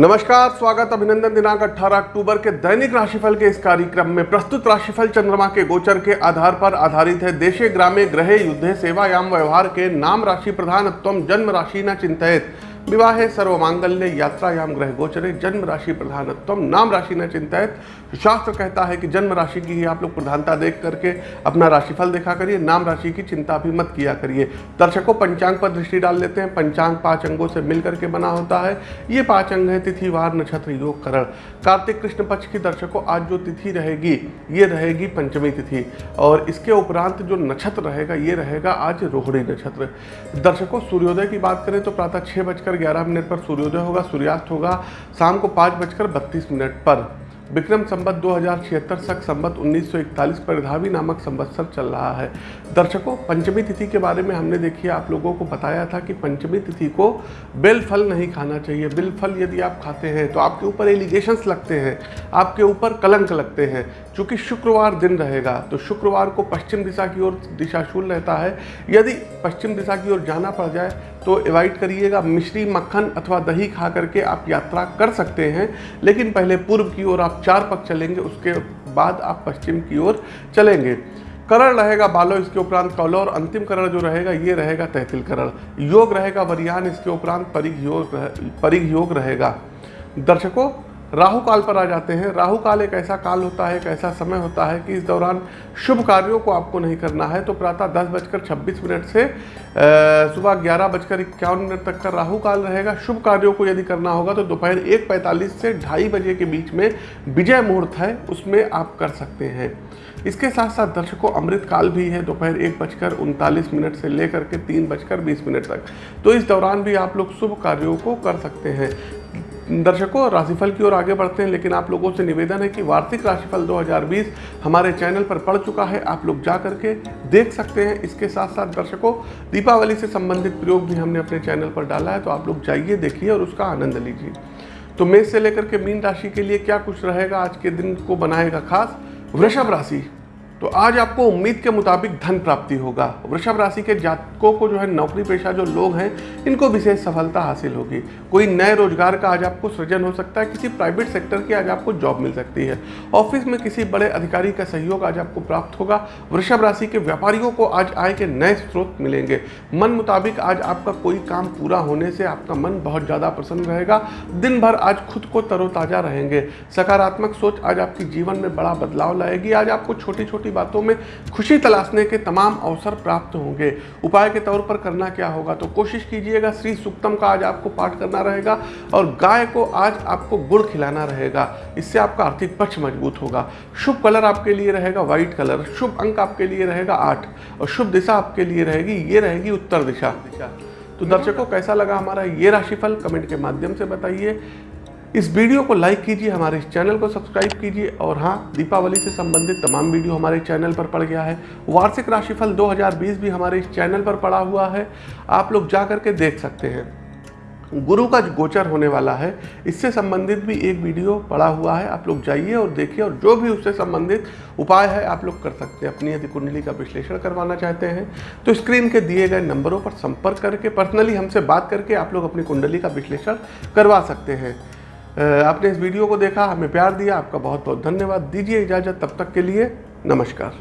नमस्कार, स्वागत अभिनंदन दिनांक 18 अक्टूबर के दैनिक राशिफल के इस कार्यक्रम में प्रस्तुत राशिफल चंद्रमा के गोचर के आधार पर आधारित है देशे ग्रामे ग्रहे युद्धे सेवायाम व्यवहार के नाम राशि प्रधानत्व जन्म राशि न चिंतित। विवाहे सर्वमांगल्य यात्रायाम ग्रह गोचरे जन्म राशि प्रधानत्व। नाम राशि न चिंतित। शास्त्र कहता है कि जन्म राशि की ही आप लोग प्रधानता देख करके अपना राशिफल देखा करिए। नाम राशि की चिंता भी मत किया करिए। दर्शकों, पंचांग पर दृष्टि डाल लेते हैं। पंचांग पाँच अंगों से मिल करके बना होता है। ये पाँच अंग है तिथि वार नक्षत्र, योग, करण। कार्तिक कृष्ण पक्ष की दर्शकों, आज जो तिथि रहेगी, ये रहेगी पंचमी तिथि। और इसके उपरांत जो नक्षत्र रहेगा, ये रहेगा आज रोहिणी नक्षत्र। दर्शकों, सूर्योदय की बात करें तो प्रातः छः बजकर ग्यारह मिनट पर सूर्योदय होगा सूर्यास्त होगा शाम को पाँच बजकर बत्तीस मिनट पर। विक्रम संबत दो सख संबत 1941 परिधावी नामक संवत्सर चल रहा है। दर्शकों, पंचमी तिथि के बारे में हमने देखिए आप लोगों को बताया था कि पंचमी तिथि को बेल फल नहीं खाना चाहिए। बेल फल यदि आप खाते हैं तो आपके ऊपर एलिगेशंस लगते हैं, आपके ऊपर कलंक लगते हैं। चूँकि शुक्रवार दिन रहेगा तो शुक्रवार को पश्चिम दिशा की ओर दिशाशूल रहता है। यदि पश्चिम दिशा की ओर जाना पड़ जाए तो अवॉइड करिएगा मिश्री मक्खन अथवा दही खा करके आप यात्रा कर सकते हैं। लेकिन पहले पूर्व की ओर आप चार पग चलेंगे, उसके बाद आप पश्चिम की ओर चलेंगे। करण रहेगा बालो, इसके उपरांत कौलो, और अंतिम करण जो रहेगा, ये रहेगा तहतील करण। योग रहेगा वरियान, इसके उपरांत परिघ योग परिघ योग रहेगा। दर्शकों राहु काल पर आ जाते हैं। राहु काल एक ऐसा काल होता है, एक ऐसा समय होता है कि इस दौरान शुभ कार्यों को आपको नहीं करना है। तो प्रातः दस बजकर छब्बीस मिनट से सुबह ग्यारह बजकर इक्यावन मिनट तक का राहु काल रहेगा। शुभ कार्यों को यदि करना होगा तो दोपहर एक पैंतालीस से ढाई बजे के बीच में विजय मुहूर्त है, उसमें आप कर सकते हैं। इसके साथ साथ दर्शकों, अमृत काल भी है, दोपहर एक बजकर उनतालीस मिनट से लेकर के तीन बजकर बीस मिनट तक। तो इस दौरान भी आप लोग शुभ कार्यों को कर सकते हैं। दर्शकों, राशिफल की ओर आगे बढ़ते हैं, लेकिन आप लोगों से निवेदन है कि वार्षिक राशिफल 2020 हमारे चैनल पर पड़ चुका है, आप लोग जा करके देख सकते हैं। इसके साथ साथ दर्शकों, दीपावली से संबंधित प्रयोग भी हमने अपने चैनल पर डाला है तो आप लोग जाइए, देखिए और उसका आनंद लीजिए। तो मेष से लेकर के मीन राशि के लिए क्या कुछ रहेगा? आज के दिन को बनाएगा खास वृषभ राशि। तो आज आपको उम्मीद के मुताबिक धन प्राप्ति होगा। वृषभ राशि के जातकों को जो है नौकरी पेशा जो लोग हैं, इनको विशेष सफलता हासिल होगी। कोई नए रोज़गार का आज आपको सृजन हो सकता है, किसी प्राइवेट सेक्टर की आज आपको जॉब मिल सकती है। ऑफ़िस में किसी बड़े अधिकारी का सहयोग आज आपको प्राप्त होगा। वृषभ राशि के व्यापारियों को आज आय के नए स्रोत मिलेंगे। मन मुताबिक आज आपका कोई काम पूरा होने से आपका मन बहुत ज़्यादा प्रसन्न रहेगा। दिन भर आज खुद को तरोताज़ा रहेंगे। सकारात्मक सोच आज आपके जीवन में बड़ा बदलाव लाएगी। आज आपको छोटी छोटी छोटी बातों में खुशी तलाशने के तमाम अवसर प्राप्त होंगे। उपाय के तौर पर करना क्या होगा? तो कोशिश कीजिएगा, श्री सुक्तम का आज आपको पाठ करना रहेगा और गाय को आज आपको गुड़ खिलाना रहेगा। इससे आपका आर्थिक पक्ष मज़बूत होगा। शुभ कलर आपके लिए रहेगा, व्हाइट कलर। शुभ अंक आपके लिए रहेगा, आठ। और शुभ दिशा आपके लिए रहेगी, ये रहेगी उत्तर दिशा। तो दर्शकों, कैसा लगा हमारा ये राशिफल? कमेंट के माध्यम से बताइए। इस वीडियो को लाइक कीजिए, हमारे इस चैनल को सब्सक्राइब कीजिए। और हाँ दीपावली से संबंधित तमाम वीडियो हमारे चैनल पर पड़ गया है। वार्षिक राशिफल 2020 भी हमारे इस चैनल पर पड़ा हुआ है। आप लोग जा करके देख सकते हैं। गुरु का गोचर होने वाला है। इससे संबंधित भी एक वीडियो पड़ा हुआ है। आप लोग जाइए और देखिए और जो भी उससे संबंधित उपाय है, आप लोग कर सकते हैं। अपनी यदि कुंडली का विश्लेषण करवाना चाहते हैं तो स्क्रीन के दिए गए नंबरों पर संपर्क करके, पर्सनली हमसे बात करके आप लोग अपनी कुंडली का विश्लेषण करवा सकते हैं। आपने इस वीडियो को देखा, हमें प्यार दिया, आपका बहुत बहुत धन्यवाद। दीजिए इजाज़त, तब तक के लिए नमस्कार।